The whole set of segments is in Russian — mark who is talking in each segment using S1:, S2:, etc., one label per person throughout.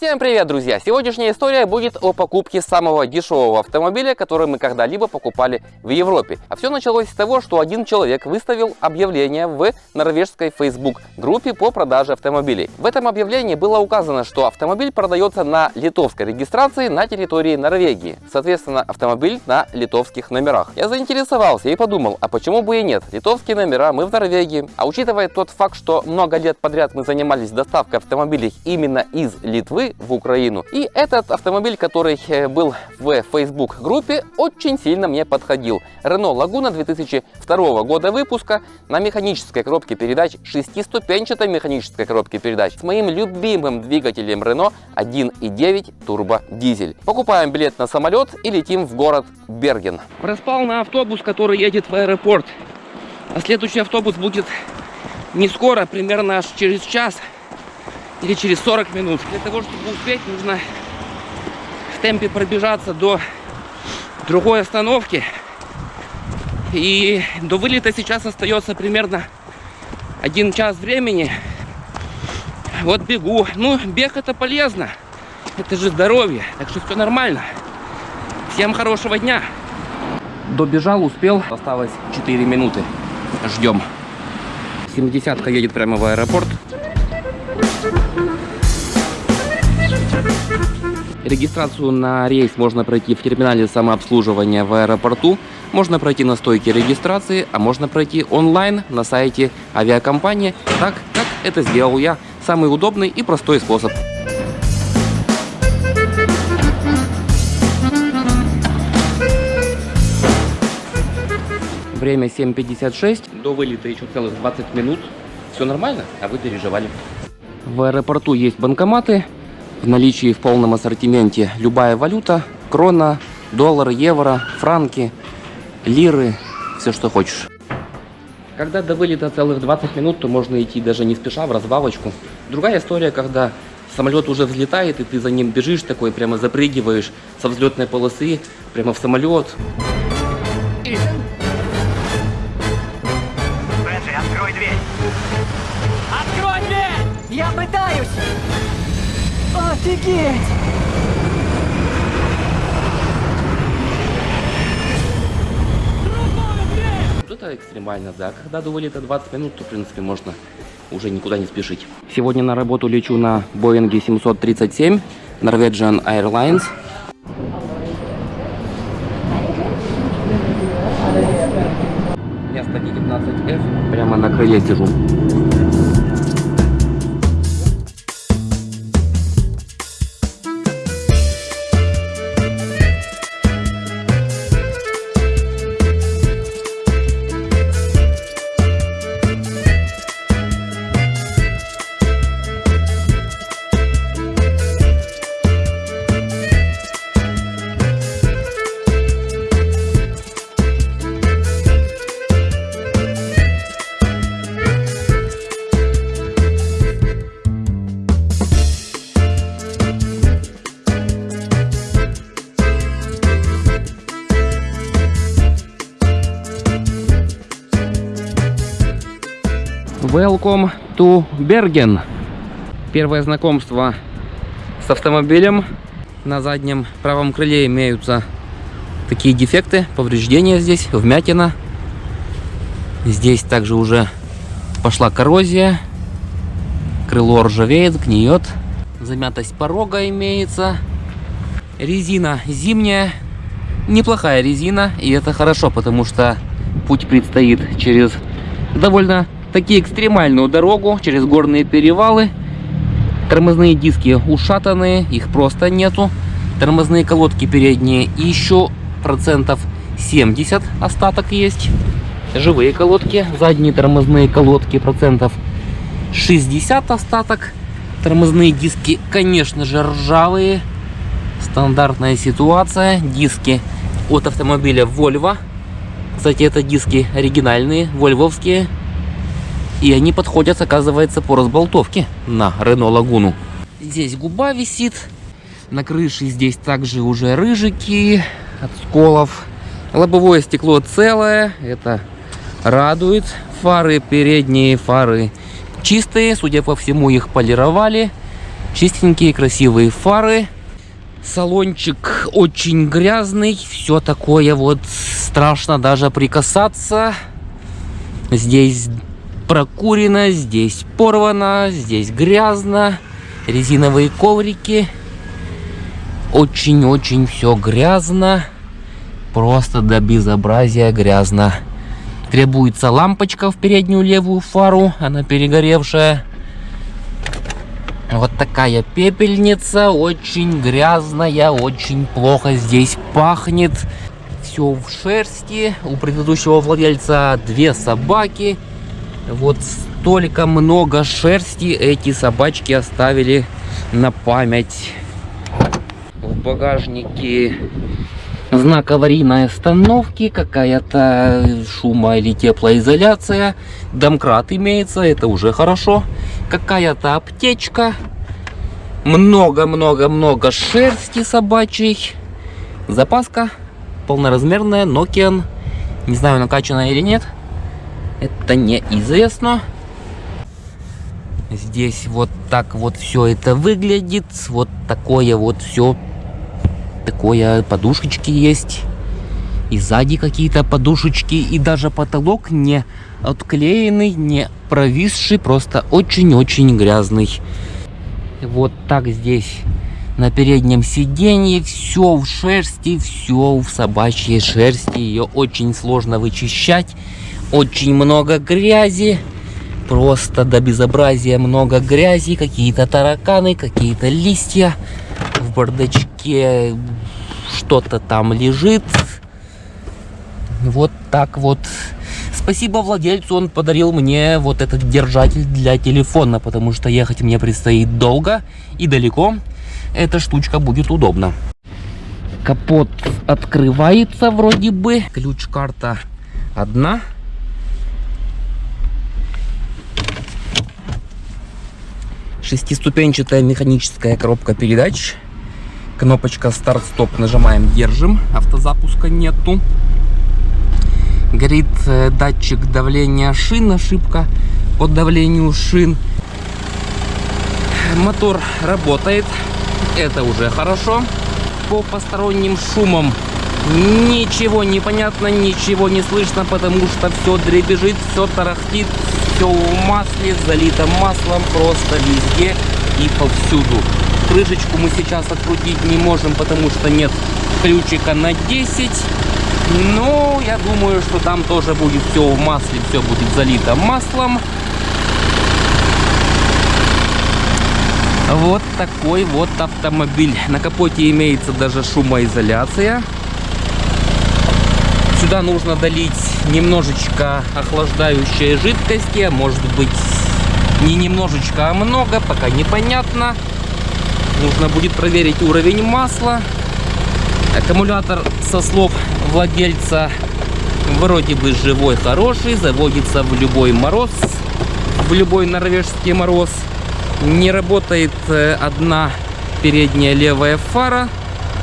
S1: Всем привет, друзья! Сегодняшняя история будет о покупке самого дешевого автомобиля, который мы когда-либо покупали в Европе. А все началось с того, что один человек выставил объявление в норвежской Facebook группе по продаже автомобилей. В этом объявлении было указано, что автомобиль продается на литовской регистрации на территории Норвегии. Соответственно, автомобиль на литовских номерах. Я заинтересовался и подумал, а почему бы и нет? Литовские номера, мы в Норвегии. А учитывая тот факт, что много лет подряд мы занимались доставкой автомобилей именно из Литвы, в Украину. И этот автомобиль, который э, был в Facebook группе, очень сильно мне подходил. Renault Laguna 2002 года выпуска на механической коробке передач, шестиступенчатой механической коробке передач с моим любимым двигателем Renault 1.9 турбо дизель. Покупаем билет на самолет и летим в город Берген. Проспал на автобус, который едет в аэропорт. А следующий автобус будет не скоро, примерно аж через час или через 40 минут. Для того, чтобы успеть, нужно в темпе пробежаться до другой остановки. И до вылета сейчас остается примерно один час времени. Вот бегу. Ну, бег это полезно. Это же здоровье. Так что все нормально. Всем хорошего дня. Добежал, успел. Осталось 4 минуты. Ждем. 70-ка едет прямо в аэропорт. Регистрацию на рейс можно пройти в терминале самообслуживания в аэропорту, можно пройти на стойке регистрации, а можно пройти онлайн на сайте авиакомпании, так как это сделал я. Самый удобный и простой способ. Время 7.56, до вылета еще целых 20 минут. Все нормально, а вы переживали. В аэропорту есть банкоматы, в наличии в полном ассортименте любая валюта, крона, доллар, евро, франки, лиры, все что хочешь. Когда до вылета целых 20 минут, то можно идти даже не спеша в разбавочку. Другая история, когда самолет уже взлетает, и ты за ним бежишь такой, прямо запрыгиваешь со взлетной полосы, прямо в самолет.
S2: Бенджи, открой дверь! Открой дверь! Я пытаюсь! Офигеть!
S1: Это экстремально, да. Когда до вылета 20 минут, то, в принципе, можно уже никуда не спешить. Сегодня на работу лечу на Боинге 737 Norwegian Airlines. Место 19F. Прямо на крыле сижу. Welcome to Bergen. Первое знакомство с автомобилем. На заднем правом крыле имеются такие дефекты, повреждения здесь, вмятина. Здесь также уже пошла коррозия. Крыло ржавеет, гниет. Замятость порога имеется. Резина зимняя. Неплохая резина, и это хорошо, потому что путь предстоит через довольно такие экстремальную дорогу через горные перевалы. Тормозные диски ушатанные, их просто нету. Тормозные колодки передние еще процентов 70 остаток есть. Живые колодки, задние тормозные колодки процентов 60 остаток. Тормозные диски, конечно же, ржавые. Стандартная ситуация. Диски от автомобиля Volvo. Кстати, это диски оригинальные, вольвовские. И они подходят, оказывается, по разболтовке на Рено Лагуну. Здесь губа висит. На крыше здесь также уже рыжики от сколов. Лобовое стекло целое. Это радует. Фары передние, фары чистые. Судя по всему, их полировали. Чистенькие, красивые фары. Салончик очень грязный. Все такое вот страшно даже прикасаться. Здесь прокурено, здесь порвано, здесь грязно. Резиновые коврики. Очень-очень все грязно. Просто до безобразия грязно. Требуется лампочка в переднюю левую фару. Она перегоревшая. Вот такая пепельница. Очень грязная. Очень плохо здесь пахнет. Все в шерсти. У предыдущего владельца две собаки. Вот столько много шерсти эти собачки оставили на память. В багажнике знак аварийной остановки, какая-то шума или теплоизоляция, домкрат имеется, это уже хорошо, какая-то аптечка, много-много-много шерсти собачьей, запаска полноразмерная, Nokian, не знаю накачанная или нет, это неизвестно. Здесь вот так вот все это выглядит, вот такое вот все такое, подушечки есть. И сзади какие-то подушечки, и даже потолок не отклеенный, не провисший, просто очень-очень грязный. Вот так здесь на переднем сиденье все в шерсти, все в собачьей шерсти. Ее очень сложно вычищать, очень много грязи. Просто до безобразия много грязи, какие-то тараканы, какие-то листья в бардачке что-то там лежит. Вот так вот. Спасибо владельцу, он подарил мне вот этот держатель для телефона, потому что ехать мне предстоит долго и далеко. Эта штучка будет удобна. Капот открывается вроде бы. Ключ-карта одна. Шестиступенчатая механическая коробка передач. Кнопочка старт-стоп нажимаем, держим. Автозапуска нету. Горит э, датчик давления шин, ошибка по давлению шин. Мотор работает, это уже хорошо. По посторонним шумам ничего не понятно, ничего не слышно, потому что все дребезжит, все тарахтит, все в масле, залито маслом просто везде и повсюду. Крышечку мы сейчас открутить не можем, потому что нет ключика на 10. Но я думаю, что там тоже будет все в масле, все будет залито маслом. Вот такой вот автомобиль. На капоте имеется даже шумоизоляция. Сюда нужно долить немножечко охлаждающей жидкости. А может быть не немножечко, а много, пока непонятно. Нужно будет проверить уровень масла. Аккумулятор, со слов владельца, вроде бы живой, хороший. Заводится в любой мороз, в любой норвежский мороз. Не работает э, одна передняя левая фара.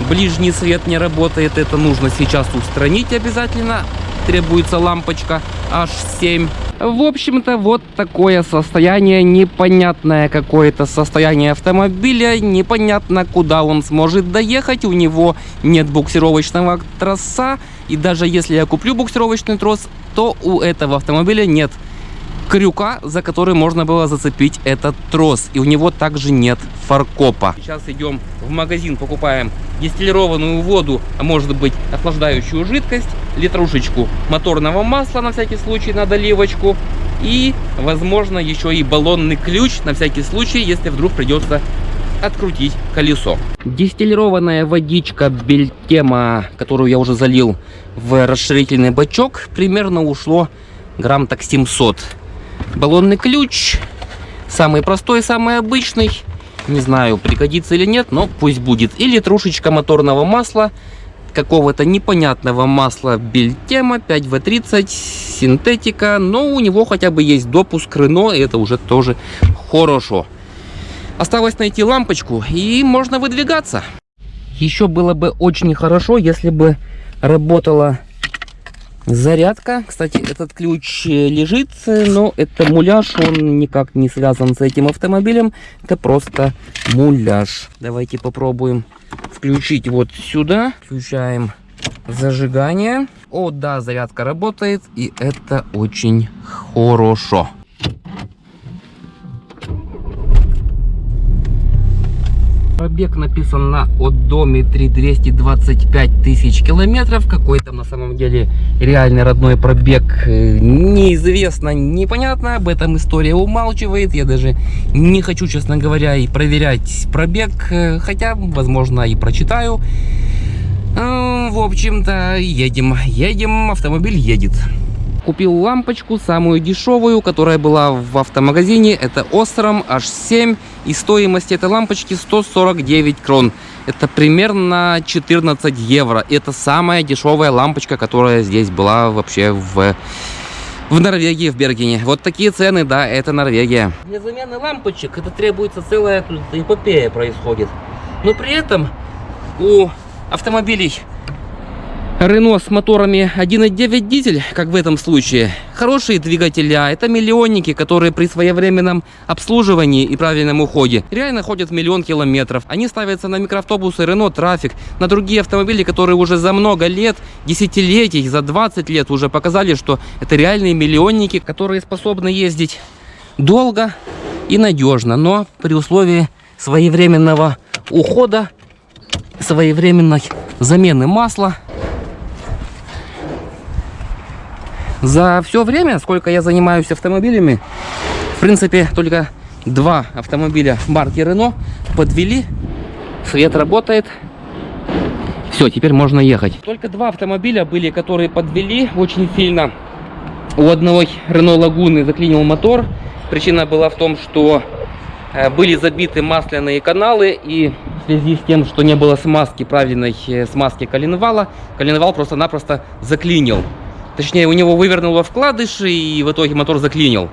S1: Ближний свет не работает. Это нужно сейчас устранить обязательно. Требуется лампочка H7. В общем-то, вот такое состояние, непонятное какое-то состояние автомобиля, непонятно, куда он сможет доехать, у него нет буксировочного троса, и даже если я куплю буксировочный трос, то у этого автомобиля нет крюка, за который можно было зацепить этот трос. И у него также нет фаркопа. Сейчас идем в магазин, покупаем дистиллированную воду, а может быть охлаждающую жидкость, литрушечку моторного масла на всякий случай на доливочку и, возможно, еще и баллонный ключ на всякий случай, если вдруг придется открутить колесо. Дистиллированная водичка Бельтема, которую я уже залил в расширительный бачок, примерно ушло грамм так 700 баллонный ключ. Самый простой, самый обычный. Не знаю, пригодится или нет, но пусть будет. Или трушечка моторного масла. Какого-то непонятного масла Бельтема 5В30 синтетика. Но у него хотя бы есть допуск Рено, и это уже тоже хорошо. Осталось найти лампочку, и можно выдвигаться. Еще было бы очень хорошо, если бы работала Зарядка. Кстати, этот ключ э, лежит, э, но это муляж, он никак не связан с этим автомобилем. Это просто муляж. Давайте попробуем включить вот сюда. Включаем зажигание. О, да, зарядка работает, и это очень хорошо. Пробег написан на одометре 225 тысяч километров. Какой там на самом деле реальный родной пробег э, неизвестно, непонятно. Об этом история умалчивает. Я даже не хочу, честно говоря, и проверять пробег. Э, хотя, возможно, и прочитаю. Э, в общем-то, едем. Едем, автомобиль едет. Купил лампочку, самую дешевую, которая была в автомагазине. Это Osram H7. И стоимость этой лампочки 149 крон. Это примерно 14 евро. Это самая дешевая лампочка, которая здесь была вообще в, в Норвегии, в Бергене. Вот такие цены, да, это Норвегия. Для замены лампочек это требуется целая эпопея происходит. Но при этом у автомобилей Рено с моторами 1.9 дизель, как в этом случае, хорошие двигателя, это миллионники, которые при своевременном обслуживании и правильном уходе реально ходят миллион километров. Они ставятся на микроавтобусы Рено Трафик, на другие автомобили, которые уже за много лет, десятилетий, за 20 лет уже показали, что это реальные миллионники, которые способны ездить долго и надежно, но при условии своевременного ухода, своевременной замены масла, За все время, сколько я занимаюсь автомобилями, в принципе, только два автомобиля марки Renault подвели. Свет работает. Все, теперь можно ехать. Только два автомобиля были, которые подвели очень сильно. У одного Renault Лагуны заклинил мотор. Причина была в том, что э, были забиты масляные каналы и в связи с тем, что не было смазки, правильной э, смазки коленвала, коленвал просто-напросто заклинил. Точнее, у него вывернуло вкладыши и в итоге мотор заклинил.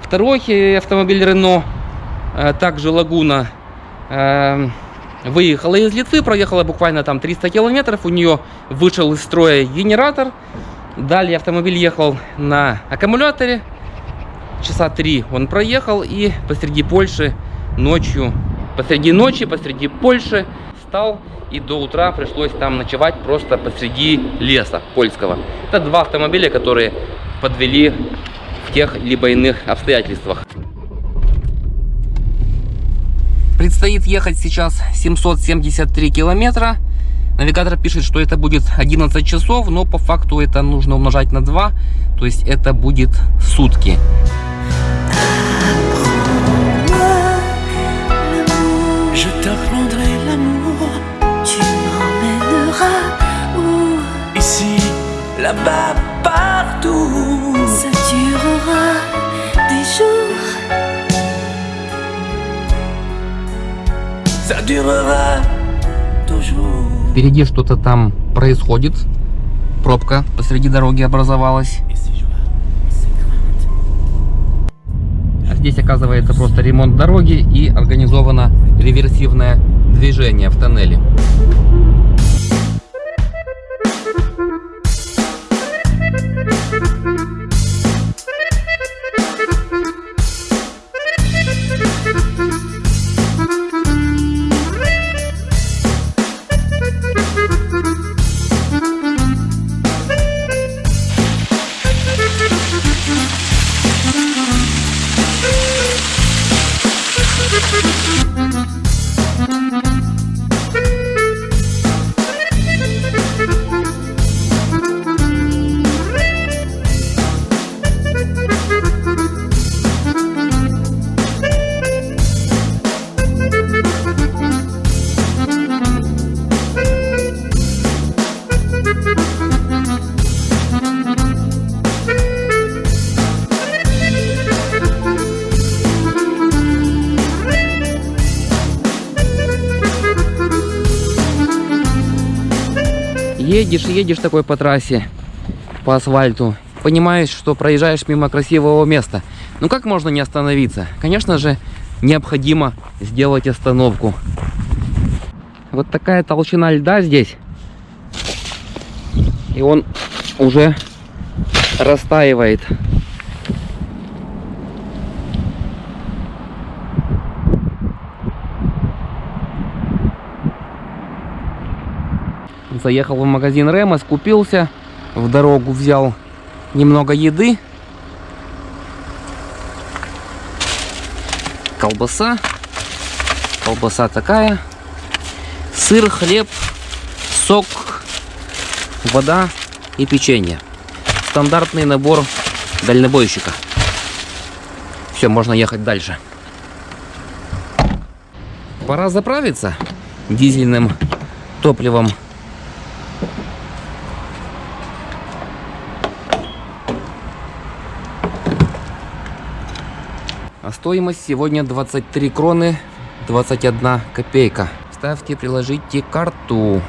S1: Второй автомобиль Renault, э, также Лагуна, э, выехала из Литвы, проехала буквально там 300 километров. У нее вышел из строя генератор. Далее автомобиль ехал на аккумуляторе. Часа три он проехал и посреди Польши ночью, посреди ночи, посреди Польши стал и до утра пришлось там ночевать просто посреди леса польского. Это два автомобиля, которые подвели в тех либо иных обстоятельствах. Предстоит ехать сейчас 773 километра. Навигатор пишет, что это будет 11 часов, но по факту это нужно умножать на 2, то есть это будет сутки. Là-bas, partout. Ça durera des jours. Ça durera toujours. Впереди что-то там происходит. Пробка посреди дороги образовалась. А здесь оказывается просто ремонт дороги и организовано реверсивное движение в тоннеле. Едешь, едешь такой по трассе, по асфальту, понимаешь, что проезжаешь мимо красивого места. Ну как можно не остановиться? Конечно же, необходимо сделать остановку. Вот такая толщина льда здесь. И он уже растаивает. Заехал в магазин Рема, скупился, в дорогу взял немного еды. Колбаса. Колбаса такая. Сыр, хлеб, сок, вода и печенье. Стандартный набор дальнобойщика. Все, можно ехать дальше. Пора заправиться дизельным топливом стоимость сегодня 23 кроны 21 копейка. Ставьте, приложите карту.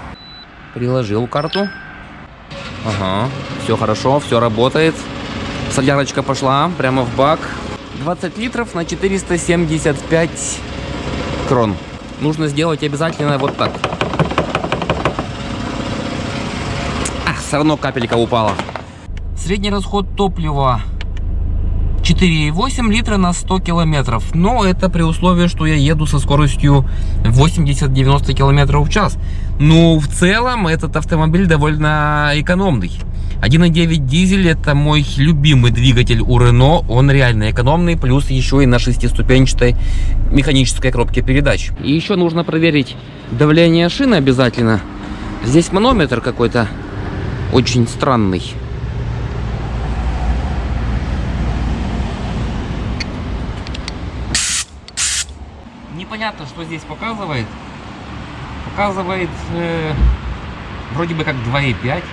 S1: Приложил карту. Ага, все хорошо, все работает. Солярочка пошла прямо в бак. 20 литров на 475 крон. Нужно сделать обязательно вот так. А, все равно капелька упала. Средний расход топлива 4,8 литра на 100 километров. Но это при условии, что я еду со скоростью 80-90 километров в час. Но в целом этот автомобиль довольно экономный. 1.9 дизель это мой любимый двигатель у Renault. Он реально экономный, плюс еще и на шестиступенчатой механической коробке передач. И еще нужно проверить давление шины обязательно. Здесь манометр какой-то очень странный. Непонятно, что здесь показывает. Показывает э, вроде бы как 2,5.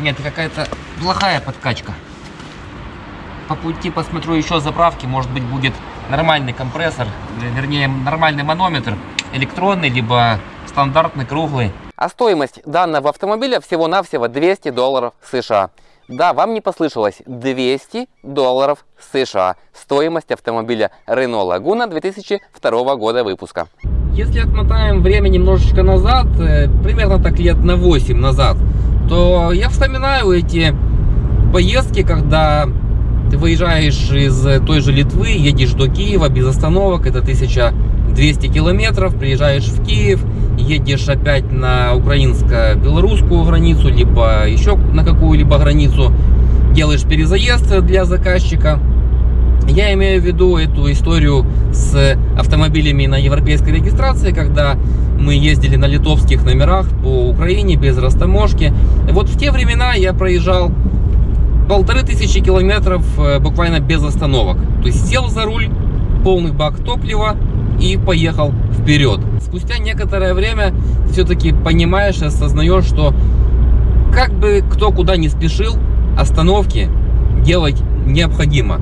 S1: Нет, какая-то плохая подкачка. По пути посмотрю еще заправки, может быть будет нормальный компрессор, вернее нормальный манометр, электронный, либо стандартный круглый. А стоимость данного автомобиля всего-навсего 200 долларов США. Да, вам не послышалось, 200 долларов США. Стоимость автомобиля Renault Laguna 2002 года выпуска. Если отмотаем время немножечко назад, э, примерно так лет на 8 назад, то я вспоминаю эти поездки, когда ты выезжаешь из той же Литвы, едешь до Киева без остановок, это 1200 километров, приезжаешь в Киев, едешь опять на украинско-белорусскую границу, либо еще на какую-либо границу, делаешь перезаезд для заказчика. Я имею в виду эту историю с автомобилями на европейской регистрации, когда мы ездили на литовских номерах по Украине без растаможки. Вот в те времена я проезжал полторы тысячи километров э, буквально без остановок. То есть сел за руль, полный бак топлива и поехал вперед. Спустя некоторое время все-таки понимаешь и осознаешь, что как бы кто куда не спешил, остановки делать необходимо.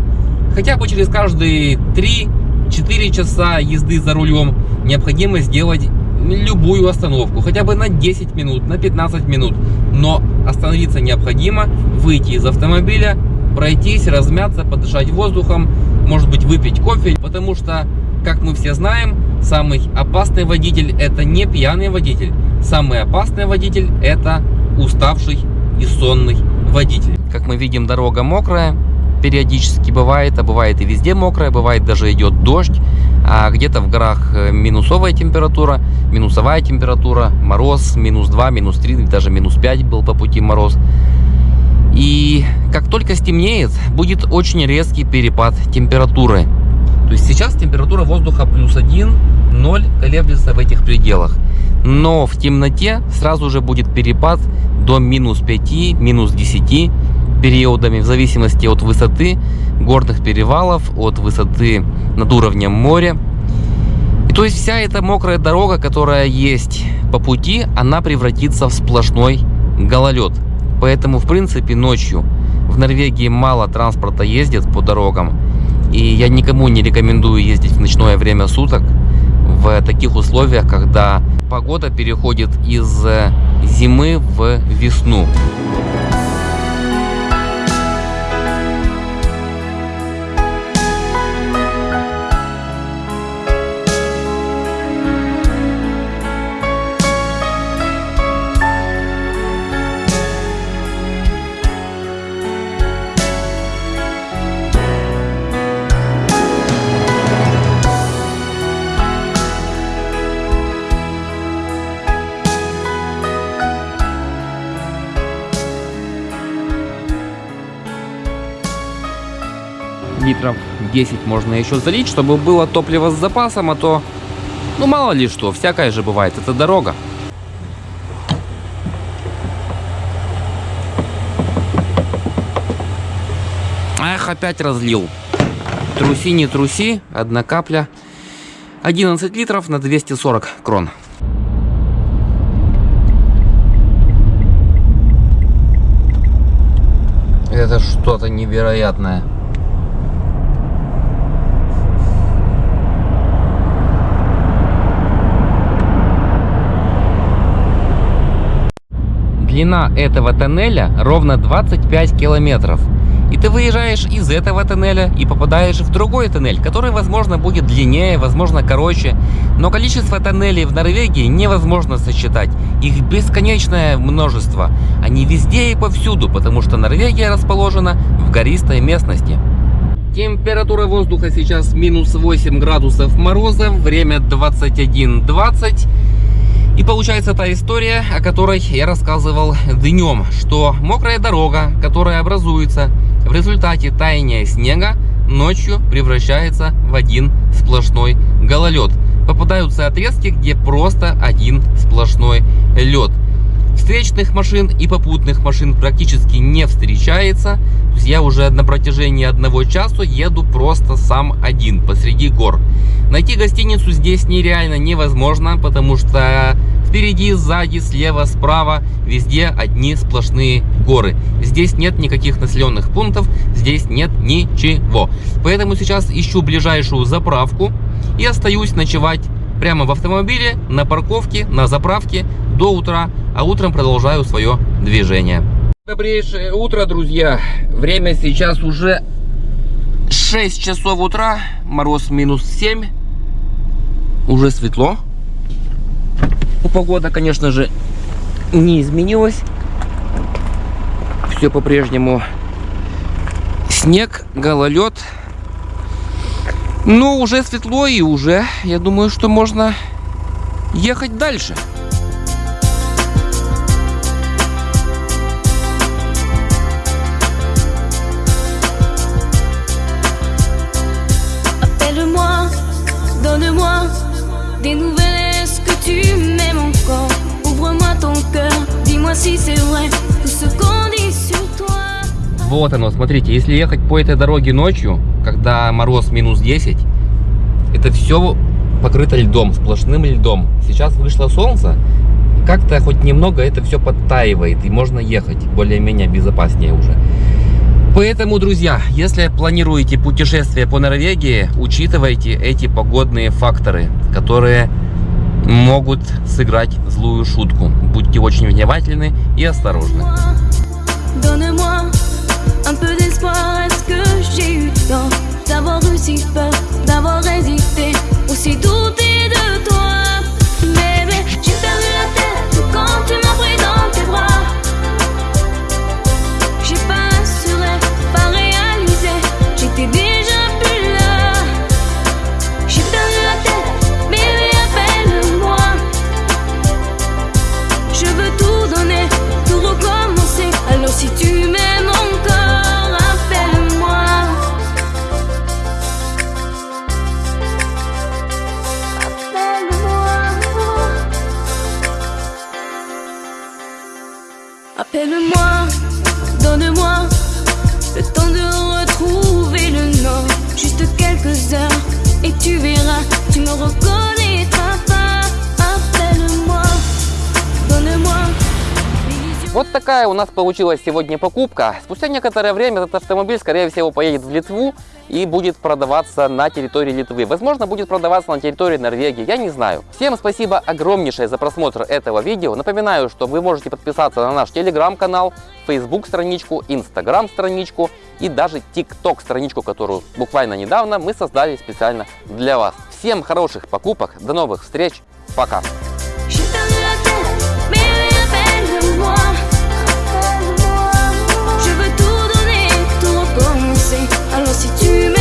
S1: Хотя бы через каждые 3-4 часа езды за рулем необходимо сделать любую остановку, хотя бы на 10 минут, на 15 минут. Но остановиться необходимо, выйти из автомобиля, пройтись, размяться, подышать воздухом, может быть выпить кофе, потому что, как мы все знаем, самый опасный водитель это не пьяный водитель, самый опасный водитель это уставший и сонный водитель. Как мы видим, дорога мокрая, периодически бывает, а бывает и везде мокрая, бывает даже идет дождь, а где-то в горах э, минусовая температура, минусовая температура, мороз, минус 2, минус 3, даже минус 5 был по пути мороз. И как только стемнеет, будет очень резкий перепад температуры. То есть сейчас температура воздуха плюс 1, 0 колеблется в этих пределах. Но в темноте сразу же будет перепад до минус 5, минус 10 периодами в зависимости от высоты горных перевалов, от высоты над уровнем моря. И то есть вся эта мокрая дорога, которая есть по пути, она превратится в сплошной гололед. Поэтому, в принципе, ночью в Норвегии мало транспорта ездит по дорогам. И я никому не рекомендую ездить в ночное время суток в таких условиях, когда погода переходит из зимы в весну. 10 можно еще залить, чтобы было топливо с запасом, а то, ну мало ли что, всякое же бывает, это дорога. Эх, опять разлил. Труси, не труси, одна капля. 11 литров на 240 крон. Это что-то невероятное. Длина этого тоннеля ровно 25 километров. И ты выезжаешь из этого тоннеля и попадаешь в другой тоннель, который, возможно, будет длиннее, возможно, короче. Но количество тоннелей в Норвегии невозможно сосчитать. Их бесконечное множество. Они везде и повсюду, потому что Норвегия расположена в гористой местности. Температура воздуха сейчас минус 8 градусов мороза, время 21.20. И получается та история, о которой я рассказывал днем, что мокрая дорога, которая образуется в результате таяния снега, ночью превращается в один сплошной гололед. Попадаются отрезки, где просто один сплошной лед. Встречных машин и попутных машин практически не встречается. То есть я уже на протяжении одного часа еду просто сам один посреди гор. Найти гостиницу здесь нереально невозможно, потому что впереди, сзади, слева, справа, везде одни сплошные горы. Здесь нет никаких населенных пунктов, здесь нет ничего. Поэтому сейчас ищу ближайшую заправку и остаюсь ночевать прямо в автомобиле, на парковке, на заправке до утра, а утром продолжаю свое движение. Добрейшее утро, друзья! Время сейчас уже 6 часов утра, мороз минус 7, уже светло. Погода, конечно же, не изменилась. Все по-прежнему снег, гололед. Но уже светло и уже, я думаю, что можно ехать дальше. Вот оно, смотрите, если ехать по этой дороге ночью, когда мороз минус 10, это все покрыто льдом, сплошным льдом. Сейчас вышло солнце, как-то хоть немного это все подтаивает, и можно ехать более-менее безопаснее уже. Поэтому, друзья, если планируете путешествие по Норвегии, учитывайте эти погодные факторы, которые могут сыграть злую шутку. Будьте очень внимательны и осторожны.
S3: Donne-moi un peu d'espoir, est-ce que j'ai eu tort d'avoir eu si peur, d'avoir hésité, aussi douté
S1: нас получилась сегодня покупка. Спустя некоторое время этот автомобиль, скорее всего, поедет в Литву и будет продаваться на территории Литвы. Возможно, будет продаваться на территории Норвегии, я не знаю. Всем спасибо огромнейшее за просмотр этого видео. Напоминаю, что вы можете подписаться на наш телеграм-канал, Facebook страничку, Instagram страничку и даже TikTok страничку, которую буквально недавно мы создали специально для вас. Всем хороших покупок, до новых встреч, пока! si tu